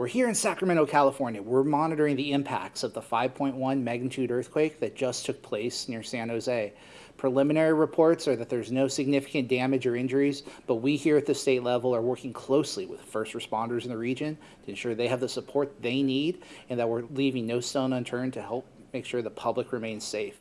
We're here in Sacramento, California. We're monitoring the impacts of the 5.1 magnitude earthquake that just took place near San Jose. Preliminary reports are that there's no significant damage or injuries, but we here at the state level are working closely with first responders in the region to ensure they have the support they need and that we're leaving no stone unturned to help make sure the public remains safe.